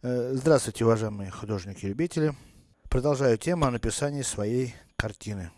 Э, здравствуйте, уважаемые художники-любители. Продолжаю тему о написании своей картины.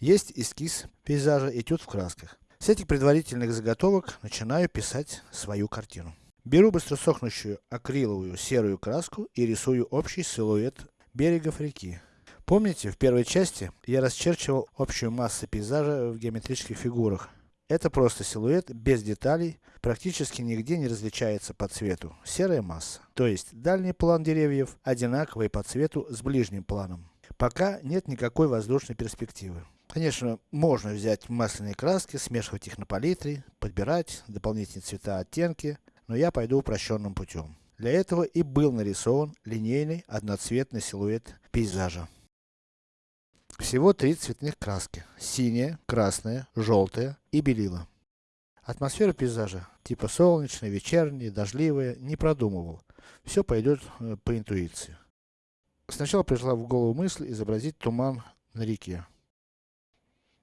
Есть эскиз пейзажа, этюд в красках. С этих предварительных заготовок начинаю писать свою картину. Беру быстросохнущую акриловую серую краску и рисую общий силуэт берегов реки. Помните, в первой части я расчерчивал общую массу пейзажа в геометрических фигурах. Это просто силуэт, без деталей, практически нигде не различается по цвету, серая масса. То есть, дальний план деревьев, одинаковый по цвету с ближним планом. Пока нет никакой воздушной перспективы. Конечно, можно взять масляные краски, смешивать их на палитре, подбирать дополнительные цвета, оттенки, но я пойду упрощенным путем. Для этого и был нарисован линейный одноцветный силуэт пейзажа. Всего три цветных краски. Синяя, красная, желтая и белила. Атмосфера пейзажа, типа солнечная, вечерняя, дождливая, не продумывал. Все пойдет э, по интуиции. Сначала пришла в голову мысль изобразить туман на реке.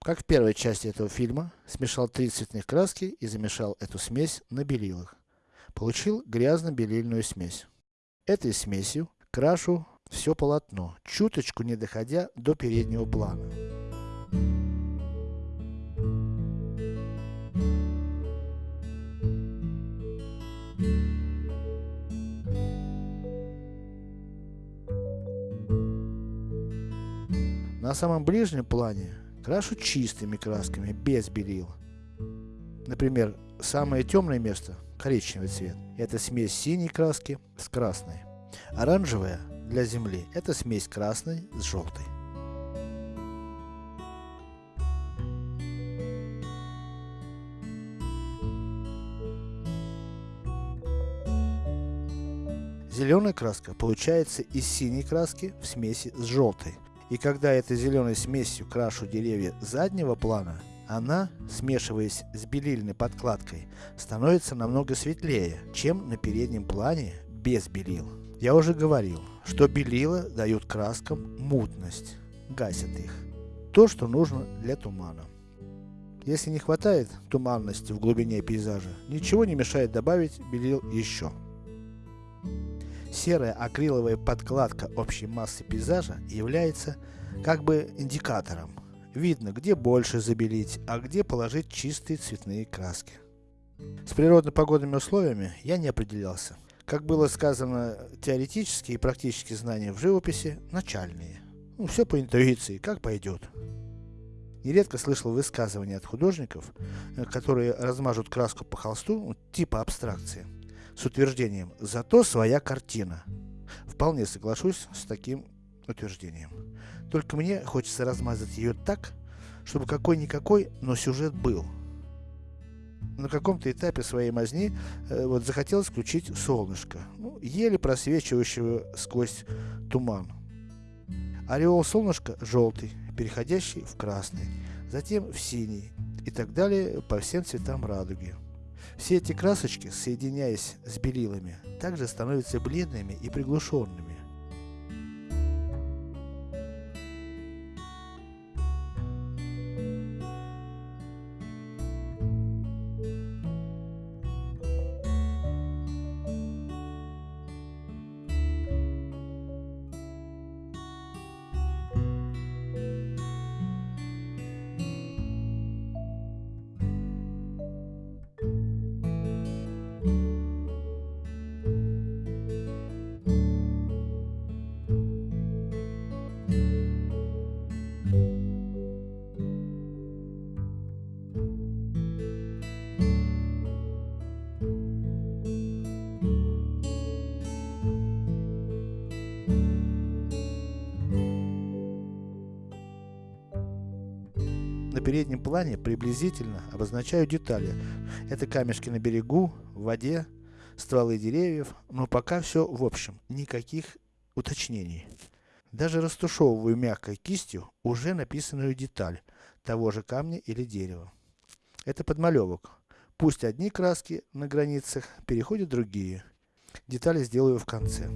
Как в первой части этого фильма, смешал три цветных краски и замешал эту смесь на белилах. Получил грязно-белильную смесь. Этой смесью крашу все полотно, чуточку не доходя до переднего плана. На самом ближнем плане крашу чистыми красками, без белил. Например, самое темное место, коричневый цвет, это смесь синей краски с красной. Оранжевая для земли, это смесь красной с желтой. Зеленая краска получается из синей краски в смеси с желтой. И когда этой зеленой смесью крашу деревья заднего плана, она, смешиваясь с белильной подкладкой, становится намного светлее, чем на переднем плане без белил. Я уже говорил, что белила дают краскам мутность, гасят их. То, что нужно для тумана. Если не хватает туманности в глубине пейзажа, ничего не мешает добавить белил еще. Серая акриловая подкладка общей массы пейзажа является как бы индикатором. Видно, где больше забелить, а где положить чистые цветные краски. С природно-погодными условиями я не определялся. Как было сказано, теоретические и практические знания в живописи начальные. Ну, все по интуиции, как пойдет. Нередко слышал высказывания от художников, э, которые размажут краску по холсту, ну, типа абстракции, с утверждением «зато своя картина». Вполне соглашусь с таким утверждением. Только мне хочется размазать ее так, чтобы какой-никакой, но сюжет был на каком-то этапе своей мазни э, вот захотелось включить солнышко, ну, еле просвечивающего сквозь туман. Ореол солнышка желтый, переходящий в красный, затем в синий и так далее по всем цветам радуги. Все эти красочки, соединяясь с белилами, также становятся бледными и приглушенными. Переднем плане приблизительно обозначаю детали. Это камешки на берегу, в воде, стволы деревьев, но пока все в общем, никаких уточнений. Даже растушевываю мягкой кистью уже написанную деталь того же камня или дерева. Это подмалевок. Пусть одни краски на границах переходят другие. Детали сделаю в конце.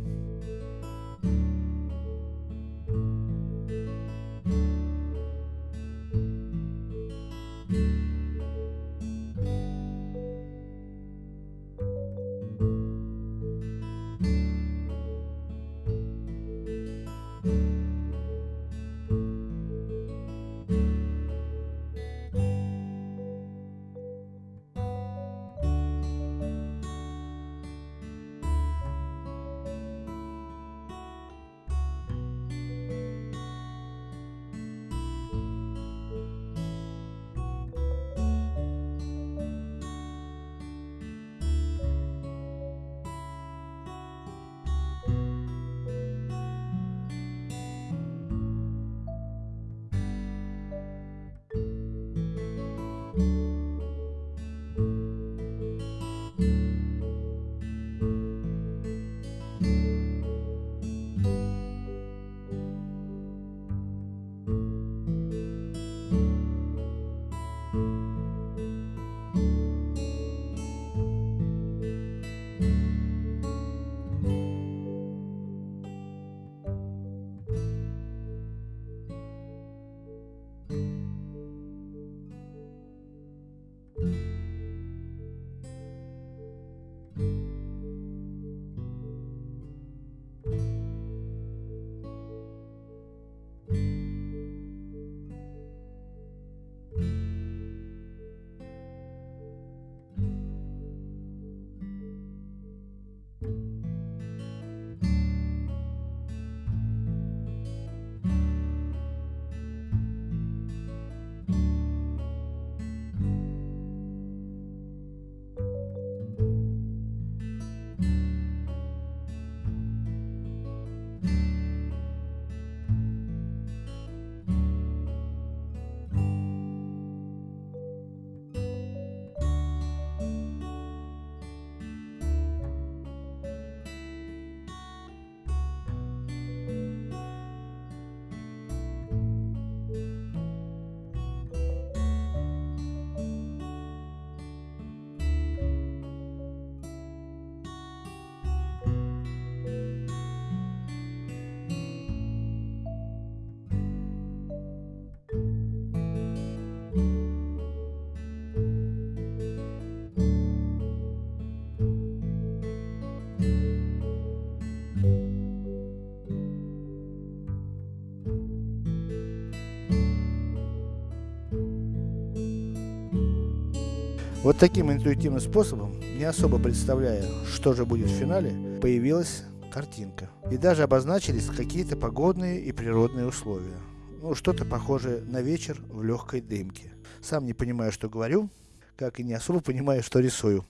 Вот таким интуитивным способом, не особо представляя, что же будет в финале, появилась картинка. И даже обозначились какие-то погодные и природные условия. Ну, что-то похожее на вечер в легкой дымке. Сам не понимаю, что говорю, как и не особо понимаю, что рисую.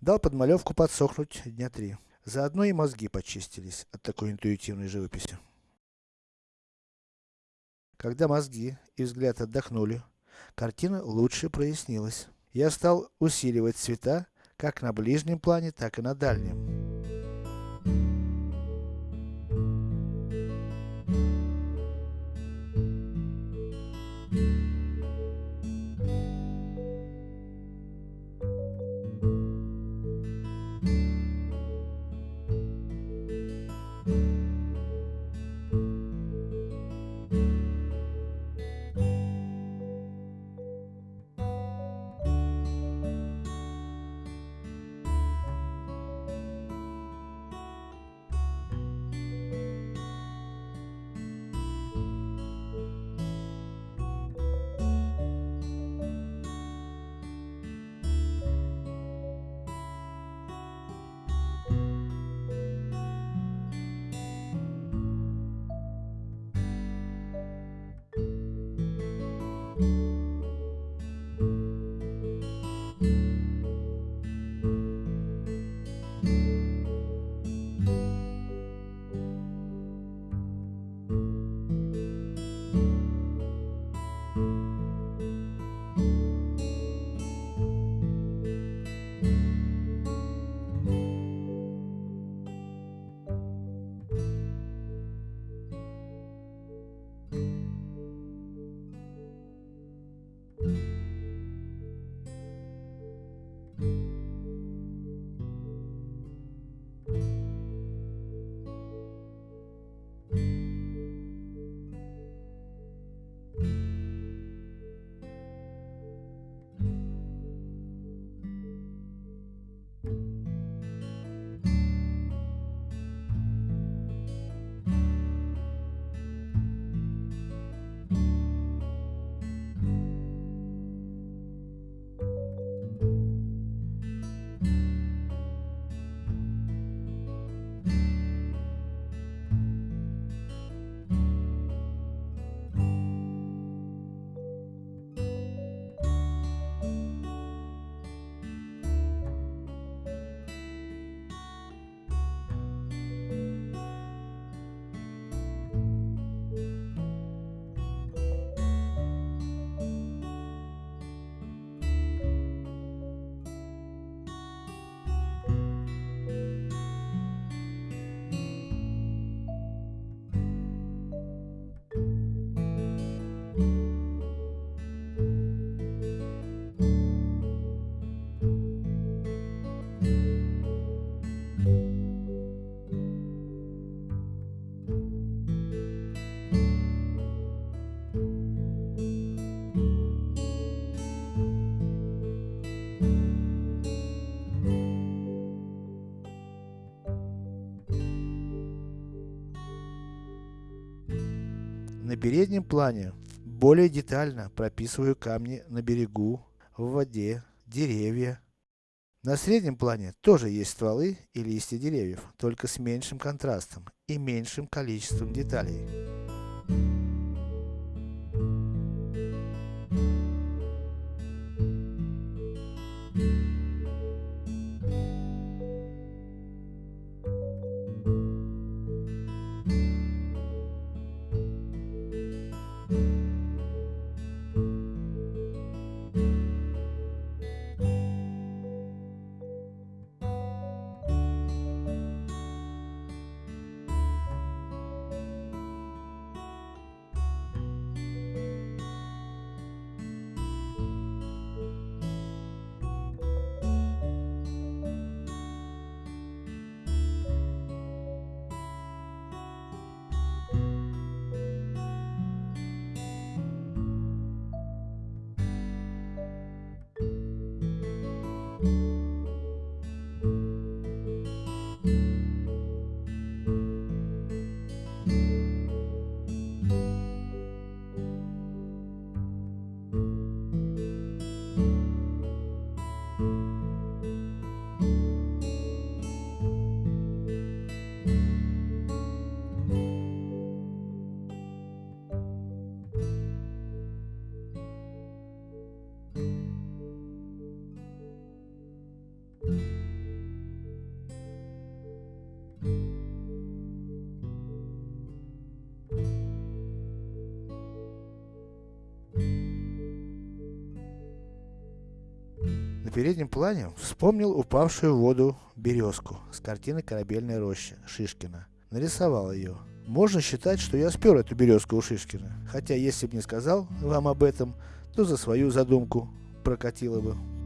Дал подмалевку подсохнуть дня три. Заодно и мозги почистились от такой интуитивной живописи. Когда мозги и взгляд отдохнули, картина лучше прояснилась. Я стал усиливать цвета, как на ближнем плане, так и на дальнем. Переднем плане более детально прописываю камни на берегу, в воде, деревья. На среднем плане тоже есть стволы и листья деревьев, только с меньшим контрастом и меньшим количеством деталей. Переднем плане вспомнил упавшую в воду березку с картины «Корабельная роща» Шишкина. Нарисовал ее. Можно считать, что я спер эту березку у Шишкина. Хотя, если бы не сказал вам об этом, то за свою задумку прокатило бы.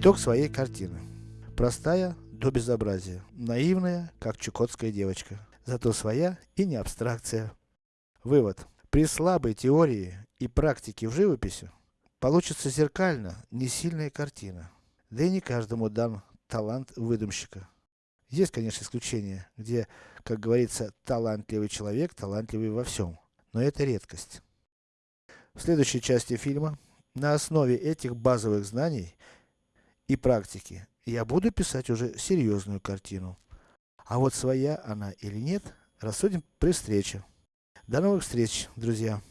Итог своей картины. Простая до безобразия. Наивная, как чукотская девочка. Зато своя и не абстракция. Вывод. При слабой теории и практике в живописи, получится зеркально, не сильная картина. Да и не каждому дан талант выдумщика. Есть, конечно, исключения, где, как говорится, талантливый человек, талантливый во всем. Но это редкость. В следующей части фильма, на основе этих базовых знаний и практики, я буду писать уже серьезную картину. А вот своя она или нет, рассудим при встрече. До новых встреч, друзья!